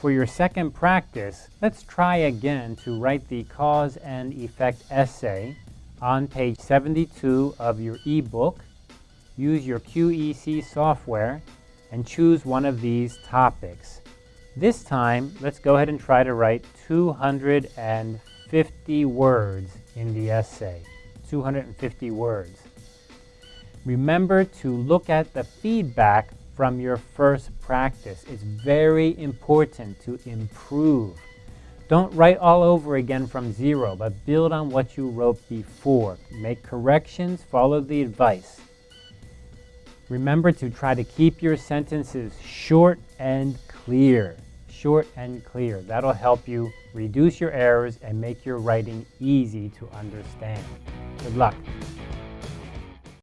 For your second practice, let's try again to write the cause and effect essay on page 72 of your ebook. Use your QEC software and choose one of these topics. This time, let's go ahead and try to write 250 words in the essay. 250 words. Remember to look at the feedback from your first practice. It's very important to improve. Don't write all over again from zero, but build on what you wrote before. Make corrections, follow the advice. Remember to try to keep your sentences short and clear. Short and clear. That'll help you reduce your errors and make your writing easy to understand. Good luck.